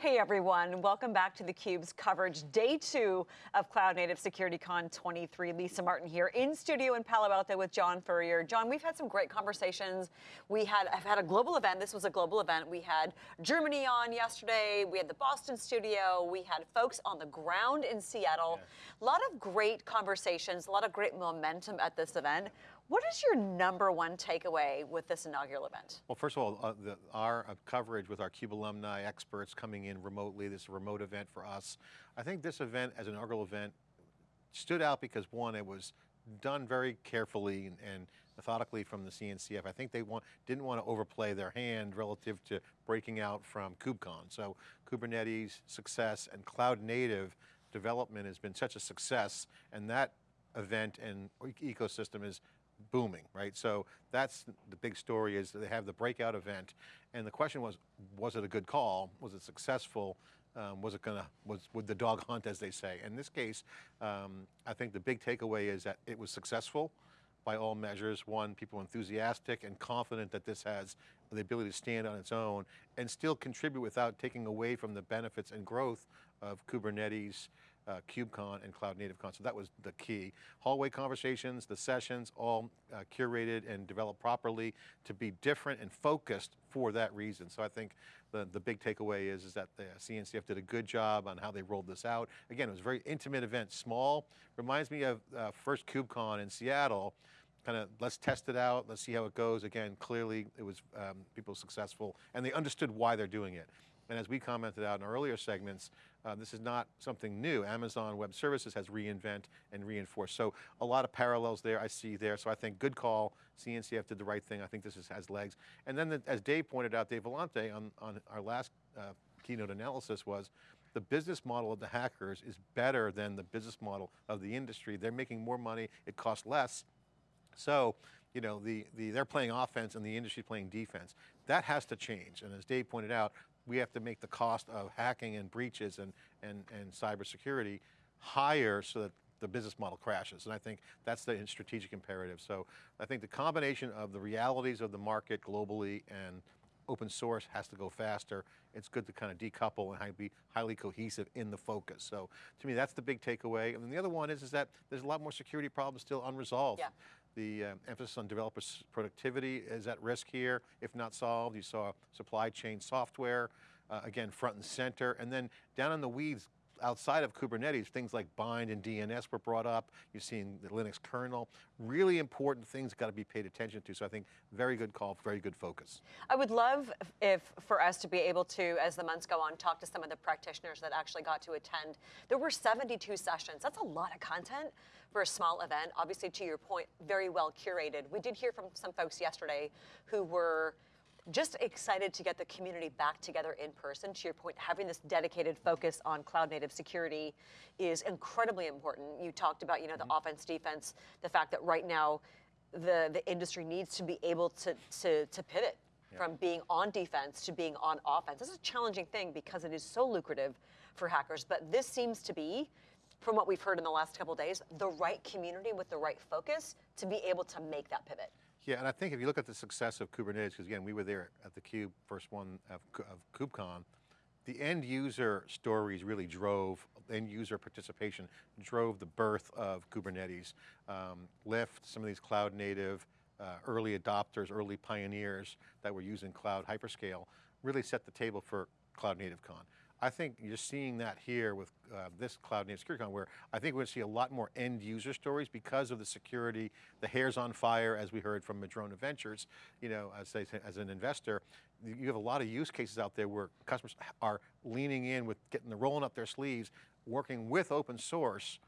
Hey everyone, welcome back to theCUBE's coverage, day two of Cloud Native Security Con 23. Lisa Martin here in studio in Palo Alto with John Furrier. John, we've had some great conversations. We had, I've had a global event, this was a global event. We had Germany on yesterday, we had the Boston studio, we had folks on the ground in Seattle. Yeah. A lot of great conversations, a lot of great momentum at this event. What is your number one takeaway with this inaugural event? Well, first of all, uh, the, our uh, coverage with our CUBE alumni experts coming in remotely, this remote event for us. I think this event as an inaugural event stood out because one, it was done very carefully and, and methodically from the CNCF. I think they want, didn't want to overplay their hand relative to breaking out from KubeCon. So Kubernetes success and cloud native development has been such a success and that event and ecosystem is booming, right? So that's the big story is they have the breakout event. And the question was, was it a good call? Was it successful? Um, was it going to, was, would the dog hunt as they say? In this case, um, I think the big takeaway is that it was successful by all measures. One, people enthusiastic and confident that this has the ability to stand on its own and still contribute without taking away from the benefits and growth of Kubernetes, uh, KubeCon and Cloud Native Con, so that was the key. Hallway conversations, the sessions, all uh, curated and developed properly to be different and focused for that reason. So I think the, the big takeaway is, is that the CNCF did a good job on how they rolled this out. Again, it was a very intimate event, small, reminds me of uh, first KubeCon in Seattle, kind of let's test it out, let's see how it goes. Again, clearly it was um, people successful and they understood why they're doing it. And as we commented out in earlier segments, uh, this is not something new. Amazon Web Services has reinvent and reinforced. So a lot of parallels there I see there. So I think good call, CNCF did the right thing. I think this is, has legs. And then the, as Dave pointed out, Dave Vellante on, on our last uh, keynote analysis was, the business model of the hackers is better than the business model of the industry. They're making more money, it costs less. So, you know, the, the, they're playing offense and the industry playing defense. That has to change. And as Dave pointed out, we have to make the cost of hacking and breaches and, and, and cybersecurity higher so that the business model crashes. And I think that's the strategic imperative. So I think the combination of the realities of the market globally and open source has to go faster. It's good to kind of decouple and be highly cohesive in the focus. So to me, that's the big takeaway. And then the other one is, is that there's a lot more security problems still unresolved. Yeah. The uh, emphasis on developer productivity is at risk here, if not solved. You saw supply chain software, uh, again, front and center. And then down in the weeds, outside of Kubernetes, things like bind and DNS were brought up. You've seen the Linux kernel. Really important things got to be paid attention to. So I think very good call, very good focus. I would love if for us to be able to, as the months go on, talk to some of the practitioners that actually got to attend. There were 72 sessions. That's a lot of content for a small event. Obviously, to your point, very well curated. We did hear from some folks yesterday who were just excited to get the community back together in person. To your point, having this dedicated focus on cloud native security is incredibly important. You talked about, you know, the mm -hmm. offense, defense, the fact that right now the, the industry needs to be able to, to, to pivot yeah. from being on defense to being on offense. This is a challenging thing because it is so lucrative for hackers, but this seems to be, from what we've heard in the last couple days, the right community with the right focus to be able to make that pivot. Yeah, and I think if you look at the success of Kubernetes, because again, we were there at the Cube, first one of, of KubeCon, the end user stories really drove, end user participation, drove the birth of Kubernetes. Um, Lyft, some of these cloud native, uh, early adopters, early pioneers that were using cloud hyperscale, really set the table for Cloud Native Con. I think you're seeing that here with uh, this Cloud Native SecurityCon where I think we're going to see a lot more end user stories because of the security, the hair's on fire as we heard from Madrona Ventures, you know, as, as an investor, you have a lot of use cases out there where customers are leaning in with getting the rolling up their sleeves, working with open source.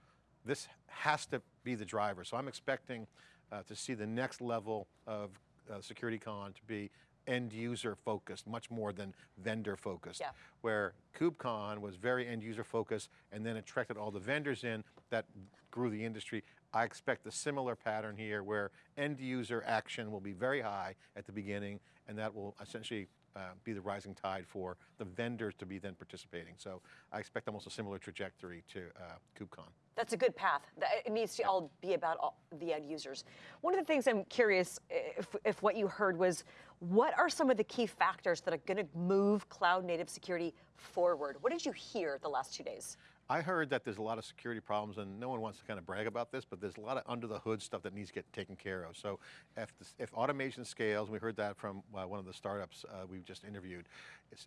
This has to be the driver. So I'm expecting uh, to see the next level of uh, SecurityCon to be end user focused, much more than vendor focused. Yeah. Where KubeCon was very end user focused and then attracted all the vendors in that grew the industry. I expect a similar pattern here where end user action will be very high at the beginning and that will essentially uh, be the rising tide for the vendors to be then participating. So I expect almost a similar trajectory to uh, KubeCon. That's a good path. It needs to all be about all the end users. One of the things I'm curious if, if what you heard was what are some of the key factors that are going to move cloud native security forward? What did you hear the last two days? I heard that there's a lot of security problems, and no one wants to kind of brag about this, but there's a lot of under the hood stuff that needs to get taken care of. So if, this, if automation scales, we heard that from uh, one of the startups uh, we've just interviewed,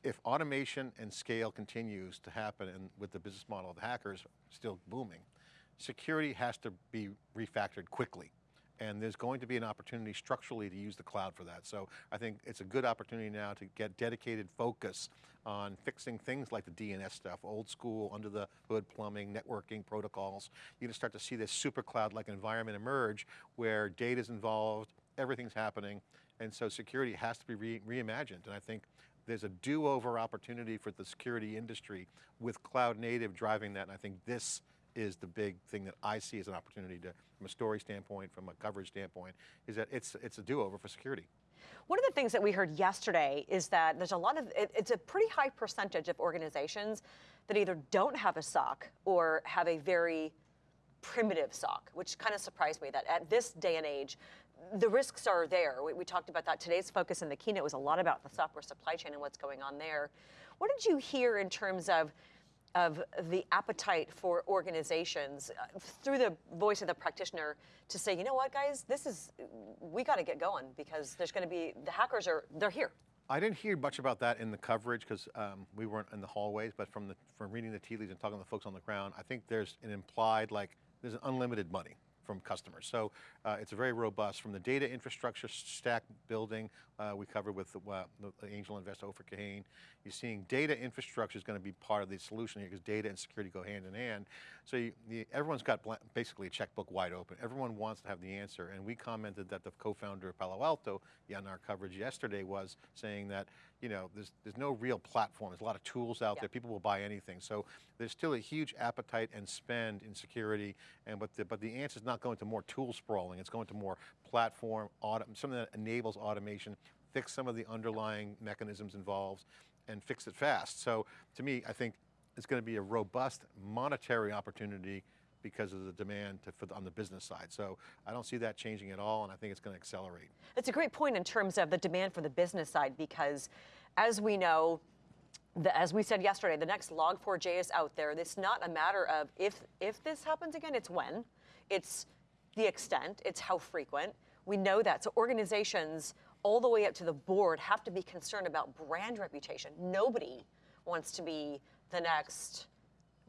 if automation and scale continues to happen and with the business model of the hackers still booming, security has to be refactored quickly. And there's going to be an opportunity structurally to use the cloud for that. So I think it's a good opportunity now to get dedicated focus on fixing things like the DNS stuff, old school, under the hood plumbing, networking protocols. You're going to start to see this super cloud-like environment emerge where data's involved, everything's happening, and so security has to be re reimagined. And I think there's a do-over opportunity for the security industry with cloud native driving that, and I think this is the big thing that I see as an opportunity to, from a story standpoint, from a coverage standpoint, is that it's, it's a do-over for security. One of the things that we heard yesterday is that there's a lot of, it, it's a pretty high percentage of organizations that either don't have a SOC or have a very primitive SOC, which kind of surprised me that at this day and age, the risks are there. We, we, talked about that. Today's focus in the keynote was a lot about the software supply chain and what's going on there. What did you hear in terms of of the appetite for organizations uh, through the voice of the practitioner to say, you know what, guys, this is, we got to get going because there's going to be, the hackers are, they're here. I didn't hear much about that in the coverage because um, we weren't in the hallways, but from, the, from reading the tea leaves and talking to the folks on the ground, I think there's an implied, like, there's an unlimited money from customers. So uh, it's very robust. From the data infrastructure stack building, uh, we covered with the, uh, the angel investor Ofer Kahane. You're seeing data infrastructure is going to be part of the solution here because data and security go hand in hand. So you, you, everyone's got basically a checkbook wide open. Everyone wants to have the answer. And we commented that the co-founder of Palo Alto, in our coverage yesterday, was saying that you know there's there's no real platform. There's a lot of tools out yeah. there. People will buy anything. So there's still a huge appetite and spend in security. And but the, but the answer is not going to more tool sprawling. It's going to more platform, auto, something that enables automation, fix some of the underlying mechanisms involved, and fix it fast. So to me, I think it's going to be a robust monetary opportunity because of the demand to, the, on the business side. So I don't see that changing at all, and I think it's going to accelerate. It's a great point in terms of the demand for the business side because, as we know, the, as we said yesterday, the next Log4j is out there. It's not a matter of if if this happens again, it's when. It's the extent, it's how frequent. We know that. So organizations all the way up to the board have to be concerned about brand reputation. Nobody wants to be the next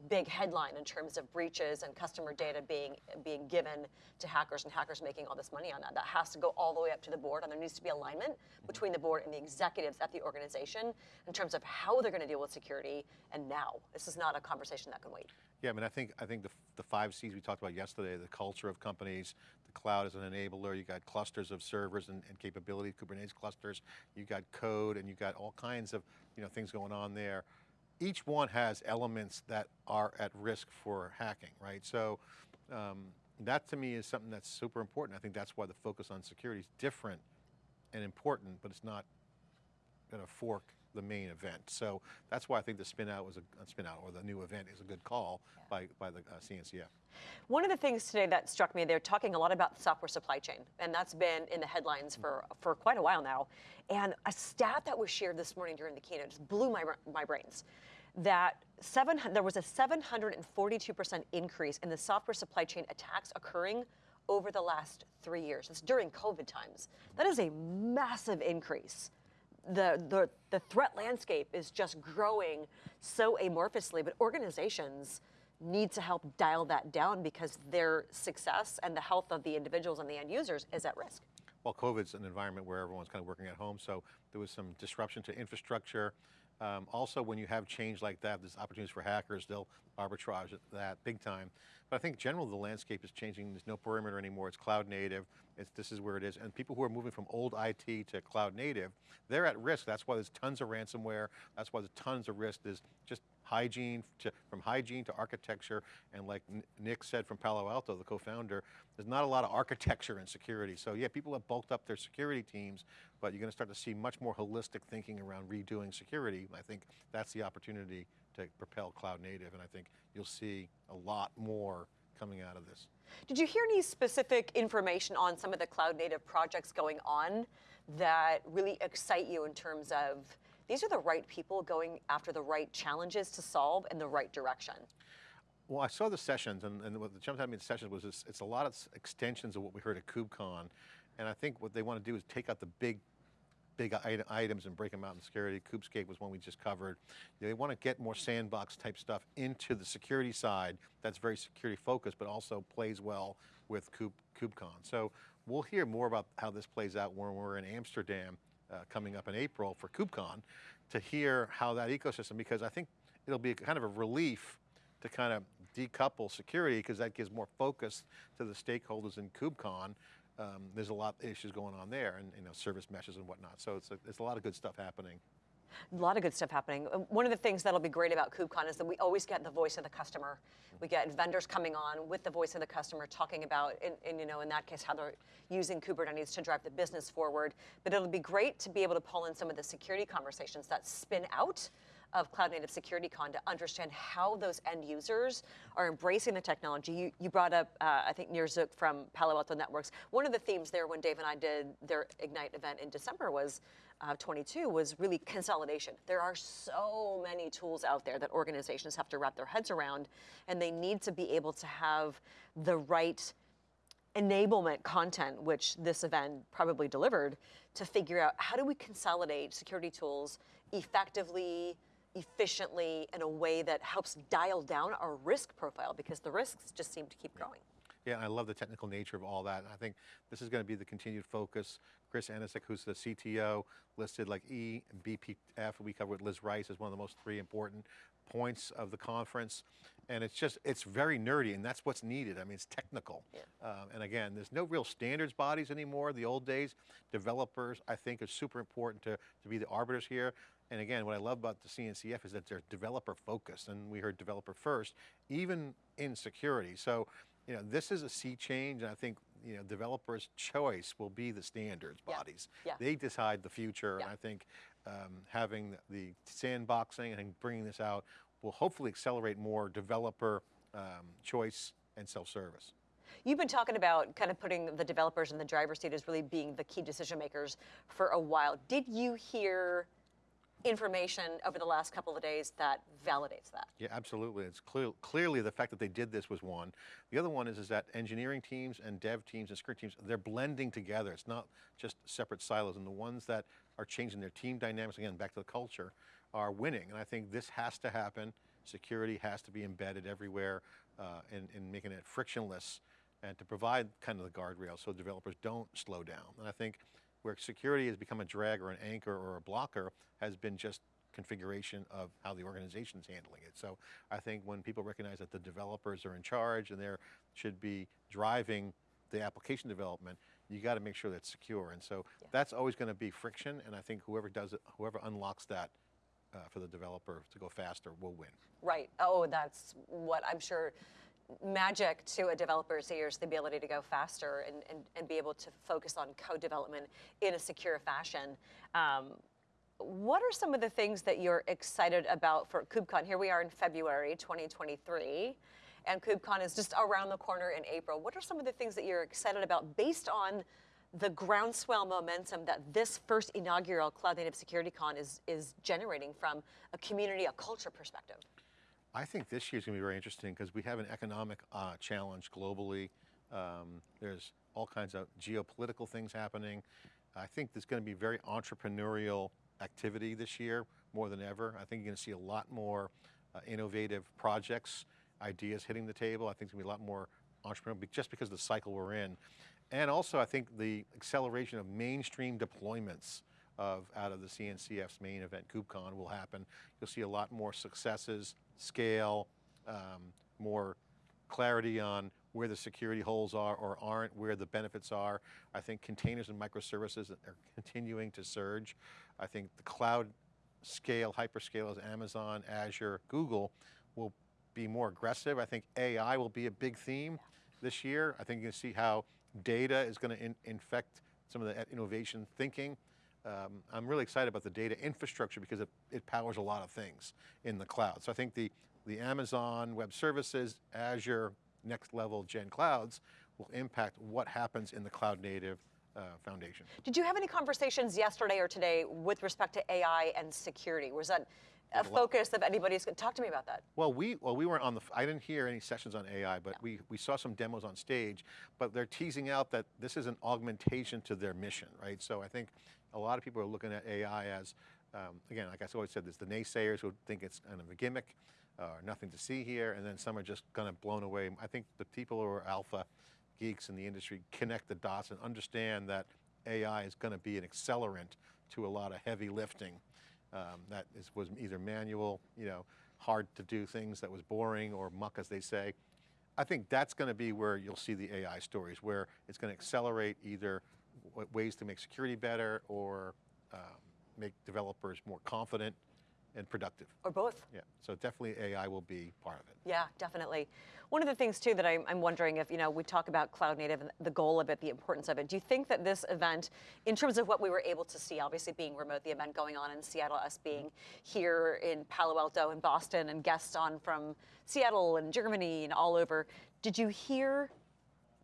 big headline in terms of breaches and customer data being being given to hackers and hackers making all this money on that. That has to go all the way up to the board, and there needs to be alignment mm-hmm. between the board and the executives at the organization in terms of how they're going to deal with security. And now, this is not a conversation that can wait. Yeah, I mean, I think I think the, the five C's we talked about yesterday: the culture of companies, the cloud as an enabler. You got clusters of servers and, and capability, Kubernetes clusters. You got code, and you got all kinds of you know things going on there each one has elements that are at risk for hacking, right? So um, that to me is something that's super important. I think that's why the focus on security is different and important, but it's not going to fork the main event. So that's why I think the spin out was a, a spin out or the new event is a good call yeah. by, by the uh, CNCF. One of the things today that struck me, they're talking a lot about the software supply chain, and that's been in the headlines for, for quite a while now. And a stat that was shared this morning during the keynote just blew my, my brains that seven, there was a 742% increase in the software supply chain attacks occurring over the last three years. It's during COVID times. That is a massive increase. The, the, the threat landscape is just growing so amorphously, but organizations need to help dial that down because their success and the health of the individuals and the end users is at risk. Well, COVID's an environment where everyone's kind of working at home, so there was some disruption to infrastructure. Um, also, when you have change like that, there's opportunities for hackers. They'll arbitrage that big time. But I think generally the landscape is changing. There's no perimeter anymore. It's cloud native. It's, this is where it is. And people who are moving from old IT to cloud native, they're at risk. That's why there's tons of ransomware. That's why there's tons of risk. There's just hygiene, to, from hygiene to architecture, and like Nick said from Palo Alto, the co-founder, there's not a lot of architecture and security. So yeah, people have bulked up their security teams, but you're going to start to see much more holistic thinking around redoing security. I think that's the opportunity to propel cloud native, and I think you'll see a lot more coming out of this. Did you hear any specific information on some of the cloud native projects going on that really excite you in terms of these are the right people going after the right challenges to solve in the right direction? Well, I saw the sessions, and, and what the jumped out at me in sessions was it's, it's a lot of extensions of what we heard at KubeCon, and I think what they want to do is take out the big, big items and break them out in security. KubeScape was one we just covered. They want to get more sandbox type stuff into the security side. That's very security focused, but also plays well with Kube, KubeCon. So we'll hear more about how this plays out when we're in Amsterdam uh, coming up in April for KubeCon to hear how that ecosystem, because I think it'll be kind of a relief to kind of decouple security because that gives more focus to the stakeholders in KubeCon. Um, there's a lot of issues going on there and you know service meshes and whatnot. So it's a, it's a lot of good stuff happening. A lot of good stuff happening. Uh, One of the things that'll be great about KubeCon is that we always get the voice of the customer. We get vendors coming on with the voice of the customer talking about, and, you know, in that case, how they're using Kubernetes to drive the business forward. But it'll be great to be able to pull in some of the security conversations that spin out of Cloud Native Security Con to understand how those end users are embracing the technology. You, you brought up, uh, I think, Nir Zuk from Palo Alto Networks. One of the themes there when Dave and I did their Ignite event in December was uh, 22 was really consolidation. There are so many tools out there that organizations have to wrap their heads around, and they need to be able to have the right enablement content, which this event probably delivered, to figure out how do we consolidate security tools effectively, efficiently, in a way that helps dial down our risk profile because the risks just seem to keep growing. Yeah, and I love the technical nature of all that. And I think this is going to be the continued focus. Chris Aniszczyk, who's the CTO, listed like E and BPF. We covered with Liz Rice as one of the most three important points of the conference. And it's just, it's very nerdy, and that's what's needed. I mean, it's technical. Yeah. Um, and again, there's no real standards bodies anymore. The old days, developers, I think, are super important to, to be the arbiters here. And again, what I love about the CNCF is that they're developer focused, and we heard developer first, even in security. So, you know, this is a sea change, and I think, you know, developers' choice will be the standards Yeah. bodies. Yeah. They decide the future, Yeah. and I think um, having the sandboxing and bringing this out will hopefully accelerate more developer um, choice and self-service. You've been talking about kind of putting the developers in the driver's seat as really being the key decision makers for a while. Did you hear information over the last couple of days that validates that? Yeah, absolutely. It's clear, clearly the fact that they did this was one. The other one is, is that engineering teams and dev teams and security teams, they're blending together. It's not just separate silos. And the ones that are changing their team dynamics, again, back to the culture, are winning. And I think this has to happen. Security has to be embedded everywhere uh, and, and making it frictionless and to provide kind of the guardrails so developers don't slow down. And I think where security has become a drag or an anchor or a blocker has been just configuration of how the organization's handling it. So I think when people recognize that the developers are in charge and they should be driving the application development, you got to make sure that's secure. And so that's always going to be friction. And I think whoever does it, whoever unlocks that uh, for the developer to go faster will win. Right. Oh, that's what I'm sure magic to a developer's ears, the ability to go faster and, and, and be able to focus on code development in a secure fashion. Um, what are some of the things that you're excited about for KubeCon? Here we are in February 2023, and KubeCon is just around the corner in April. What are some of the things that you're excited about based on the groundswell momentum that this first inaugural Cloud Native Security Con is, is generating from a community, a culture perspective? I think this year's going to be very interesting because we have an economic uh, challenge globally. Um, there's all kinds of geopolitical things happening. I think there's going to be very entrepreneurial activity this year more than ever. I think you're going to see a lot more uh, innovative projects, ideas hitting the table. I think there's going to be a lot more entrepreneurial just because of the cycle we're in. And also, I think the acceleration of mainstream deployments of out of the CNCF's main event, KubeCon, will happen. You'll see a lot more successes, scale, um, more clarity on where the security holes are or aren't, where the benefits are. I think containers and microservices are continuing to surge. I think the cloud scale, hyperscalers, Amazon, Azure, Google will be more aggressive. I think AI will be a big theme this year. I think you can see how data is going to in infect some of the innovation thinking. Um, I'm really excited about the data infrastructure because it, it powers a lot of things in the cloud. So I think the, the Amazon Web Services, Azure, next level gen clouds will impact what happens in the cloud native uh, foundation. Did you have any conversations yesterday or today with respect to AI and security? Was that a focus of anybody's, talk to me about that. Well, we well we weren't on the. I didn't hear any sessions on AI, but we we saw some demos on stage. But they're teasing out that this is an augmentation to their mission, right? So I think a lot of people are looking at AI as, um, again, like I always said, there's the naysayers who think it's kind of a gimmick, uh, nothing to see here, and then some are just kind of blown away. I think the people who are alpha geeks in the industry connect the dots and understand that AI is going to be an accelerant to a lot of heavy lifting um, that is, was either manual, you know, hard to do things that was boring or muck as they say. I think that's going to be where you'll see the AI stories, where it's going to accelerate either ways to make security better or um, make developers more confident and productive. Or both. Yeah, so definitely AI will be part of it. Yeah, definitely. One of the things too that I'm, I'm, wondering if, you know, we talk about cloud native and the goal of it, the importance of it. Do you think that this event, in terms of what we were able to see, obviously being remote, the event going on in Seattle, us being here in Palo Alto and Boston and guests on from Seattle and Germany and all over, did you hear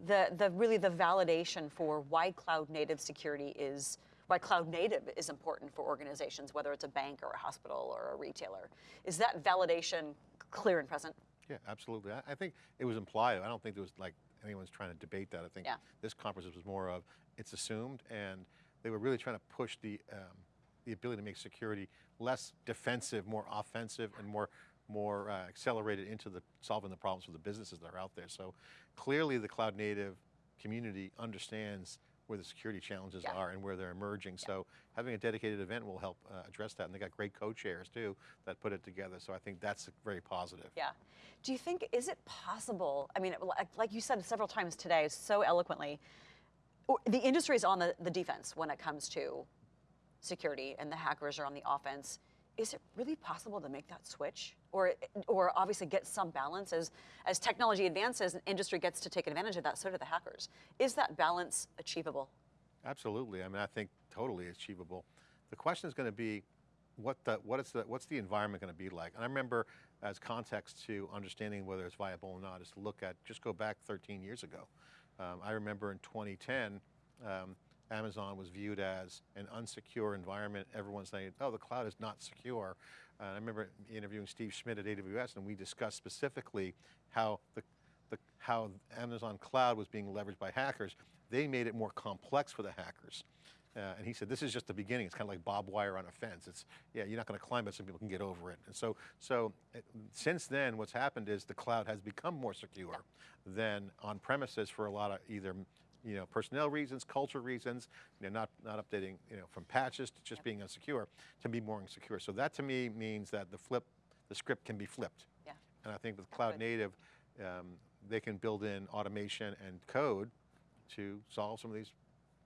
the, the really the validation for why cloud native security is why cloud native is important for organizations, whether it's a bank or a hospital or a retailer. Is that validation clear and present? Yeah, absolutely. I, I think it was implied. I don't think there was like anyone's trying to debate that. I think yeah. this conference was more of it's assumed, and they were really trying to push the um, the ability to make security less defensive, more offensive, and more more uh, accelerated into the solving the problems for the businesses that are out there. So clearly, the cloud native community understands where the security challenges yeah. are and where they're emerging. Yeah. So having a dedicated event will help uh, address that. And they got great co-chairs too that put it together. So I think that's very positive. Yeah. Do you think, is it possible, I mean, like you said several times today so eloquently, the industry is on the, the defense when it comes to security and the hackers are on the offense is it really possible to make that switch? Or, or obviously get some balance as, as technology advances and industry gets to take advantage of that, so do the hackers. Is that balance achievable? Absolutely, I mean, I think totally achievable. The question is going to be, what the, what is the, what's the environment going to be like? And I remember as context to understanding whether it's viable or not is to look at, just go back 13 years ago. Um, I remember in 2010, um, Amazon was viewed as an unsecure environment. Everyone's saying, oh, the cloud is not secure. Uh, I remember interviewing Steve Schmidt at AWS and we discussed specifically how the, the, how Amazon cloud was being leveraged by hackers. They made it more complex for the hackers. Uh, and he said, this is just the beginning. It's kind of like barbed wire on a fence. It's, yeah, you're not going to climb it some people can get over it. And so, so it, since then, what's happened is the cloud has become more secure than on premises for a lot of either you know, personnel reasons, culture reasons, you know, not, not updating, you know, from patches to just yep. being unsecure to be more insecure. So that to me means that the flip, the script can be flipped. Yeah. And I think with cloud native, um, they can build in automation and code to solve some of these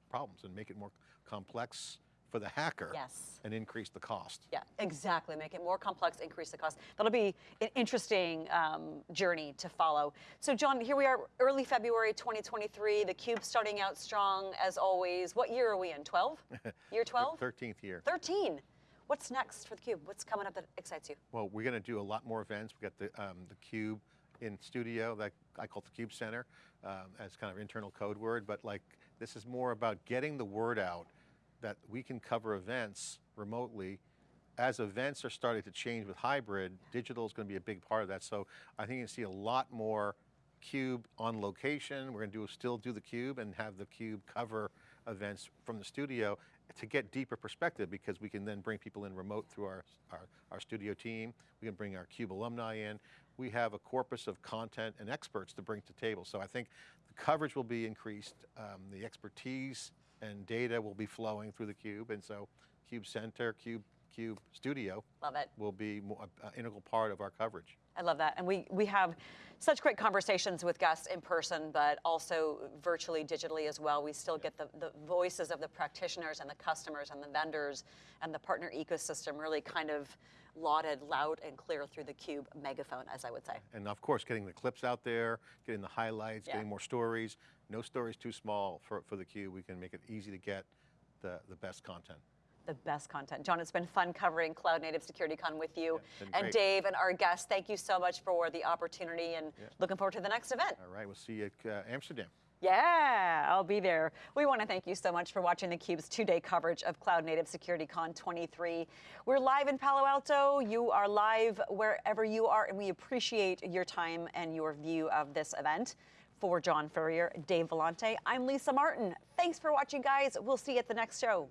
problems and make it more complex for the hacker yes. and increase the cost. Yeah, exactly. Make it more complex, increase the cost. That'll be an interesting um, journey to follow. So John, here we are, early February 2023, the Cube starting out strong as always. What year are we in, 12? Year 12? 13th year. 13. What's next for the Cube? What's coming up that excites you? Well, we're going to do a lot more events. We got the, um, the Cube in studio that I call the Cube Center um, as kind of internal code word, but like this is more about getting the word out that we can cover events remotely. As events are starting to change with hybrid, digital is going to be a big part of that. So I think you see a lot more Cube on location. We're going to do still do the Cube and have the Cube cover events from the studio to get deeper perspective because we can then bring people in remote through our, our, our, studio team. We can bring our CUBE alumni in. We have a corpus of content and experts to bring to table. So I think the coverage will be increased, um, the expertise and data will be flowing through the cube. And so Cube Center, Cube, Cube Studio Love it. will be an uh, uh, integral part of our coverage. I love that. And we, we have such great conversations with guests in person, but also virtually, digitally as well. We still get the, the voices of the practitioners and the customers and the vendors and the partner ecosystem really kind of lauded loud and clear through the Cube megaphone, as I would say. And of course, getting the clips out there, getting the highlights, yeah. getting more stories. No stories too small for, for the Cube. We can make it easy to get the, the best content. the best content. John, it's been fun covering Cloud Native SecurityCon with you. Yeah, and great. Dave and our guests, thank you so much for the opportunity and looking forward to the next event. All right, we'll see you at uh, Amsterdam. Yeah, I'll be there. We want to thank you so much for watching theCUBE's two-day coverage of Cloud Native SecurityCon 23. We're live in Palo Alto. You are live wherever you are, and we appreciate your time and your view of this event. For John Furrier, Dave Vellante, I'm Lisa Martin. Thanks for watching, guys. We'll see you at the next show.